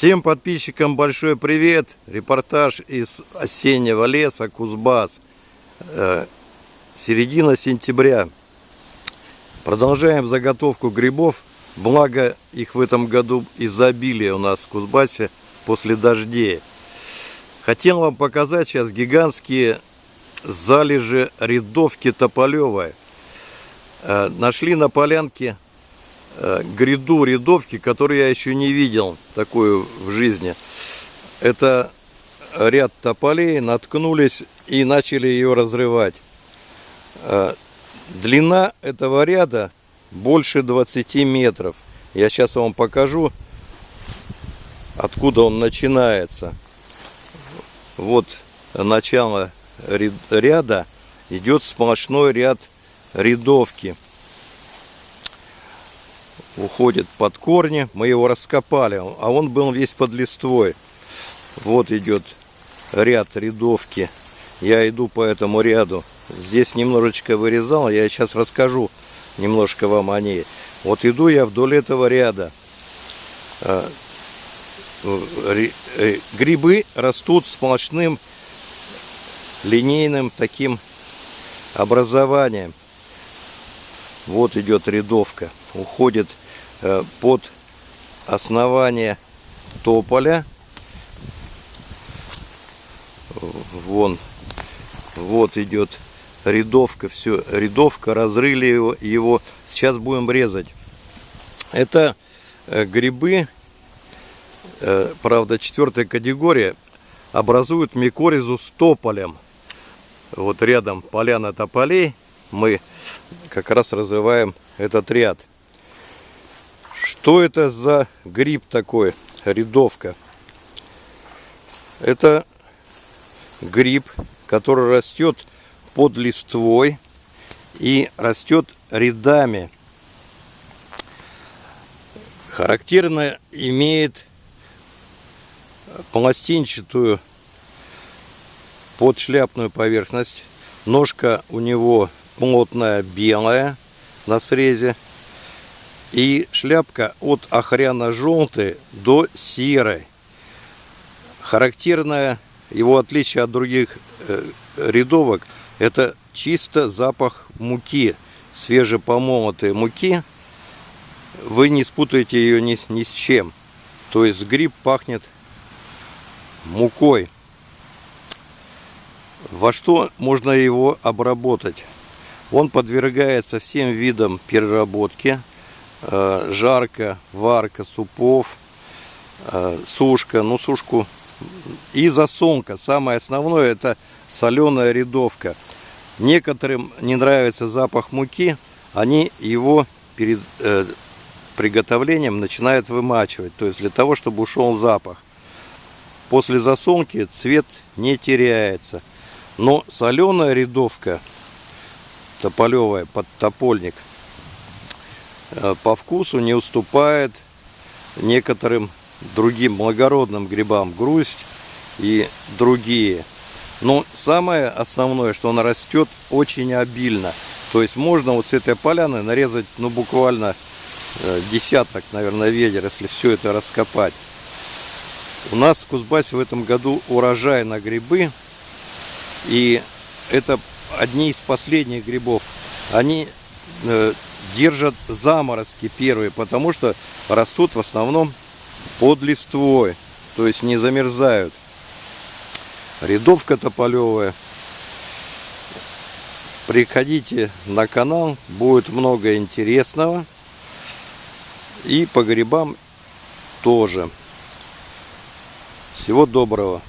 Всем подписчикам большой привет! Репортаж из осеннего леса Кузбасс. Э, середина сентября. Продолжаем заготовку грибов. Благо их в этом году изобилие у нас в Кузбассе после дождей. Хотел вам показать сейчас гигантские залежи рядовки тополевой. Э, нашли на полянке гряду рядовки, которую я еще не видел такую в жизни. Это ряд тополей, наткнулись и начали ее разрывать. Э, длина этого ряда больше 20 метров. Я сейчас вам покажу, откуда он начинается. Вот начало ряда идет сплошной ряд рядовки уходит под корни. Мы его раскопали, а он был весь под листвой. Вот идет ряд рядовки. Я иду по этому ряду. Здесь немножечко вырезал, я сейчас расскажу немножко вам о ней. Вот иду я вдоль этого ряда. А, э, грибы растут сплошным линейным таким образованием. Вот идет рядовка. Уходит Э, под основание тополя. Вон, вот идет рядовка, все, рядовка, разрыли его, его. Сейчас будем резать. Это э, грибы, э, правда, четвертая категория, образуют микоризу с тополем. Вот рядом поляна тополей, мы как раз развиваем этот ряд. Что это за гриб такой, рядовка? Это гриб, который растет под листвой и растет рядами. Характерно имеет пластинчатую подшляпную поверхность. Ножка у него плотная белая на срезе и шляпка от охряно-желтой до серой. Характерное его отличие от других э, рядовок – это чисто запах муки, свежепомолотой муки. Вы не спутаете ее ни, ни с чем. То есть гриб пахнет мукой. Во что можно его обработать? Он подвергается всем видам переработки – Э, жарка, варка супов, э, сушка, ну сушку и засолка. Самое основное это соленая рядовка. Некоторым не нравится запах муки, они его перед э, приготовлением начинают вымачивать, то есть для того, чтобы ушел запах. После засолки цвет не теряется. Но соленая рядовка, тополевая, под топольник – Э, по вкусу не уступает некоторым другим благородным грибам грусть и другие. Но самое основное, что она растет очень обильно. То есть можно вот с этой поляны нарезать ну буквально э, десяток, наверное, ведер, если все это раскопать. У нас в Кузбассе в этом году урожай на грибы. И это одни из последних грибов. Они э, держат заморозки первые, потому что растут в основном под листвой, то есть не замерзают. Рядовка тополевая. Приходите на канал, будет много интересного. И по грибам тоже. Всего доброго.